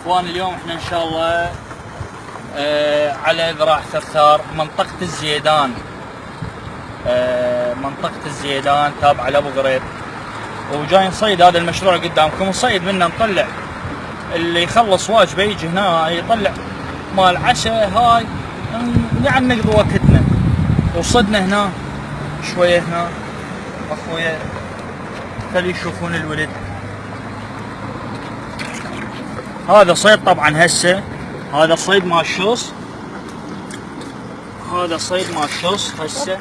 إخوان اليوم إحنا إن شاء الله آه على ذراع ثرثار منطقة الزيدان. آه منطقة الزيدان تابعة لأبو غريب. وجاي نصيد هذا المشروع قدامكم. نصيد منه نطلع. اللي يخلص واجبه يجي هنا يطلع مال عشاء هاي. يعني نقضي وقتنا. وصدنا هنا شوية هنا. أخويا خلي يشوفون الولد. هذا صيد طبعا هسه. هذا صيد مال شوص. هذا صيد مال شوص هسه.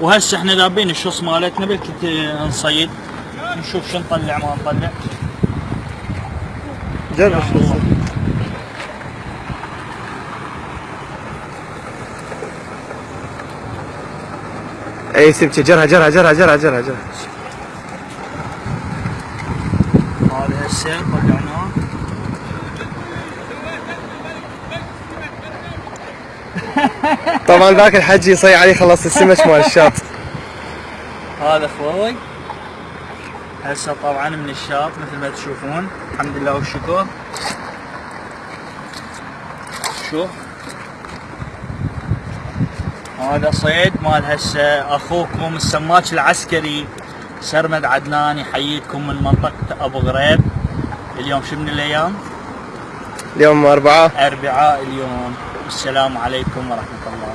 وهسه إحنا ذابين الشوص مالتنا بالكت نصيد. نشوف شو نطلع ما نطلع جرب شو اي سبتي جرها جرها جرها جرها جرها جرها. هذا هسه طلعناه طبعا ذاك الحجي يصيح عليه خلص السمك مال الشاط. هذا أخوي هسه طبعا من الشاط مثل ما تشوفون. الحمد لله والشكر. شوف. هذا صيد مال هسه اخوكم السماك العسكري سرمد عدنان يحييكم من منطقة أبو غريب. اليوم شو من الأيام؟ اليوم اربعاء اربعاء اليوم. السلام عليكم ورحمة الله.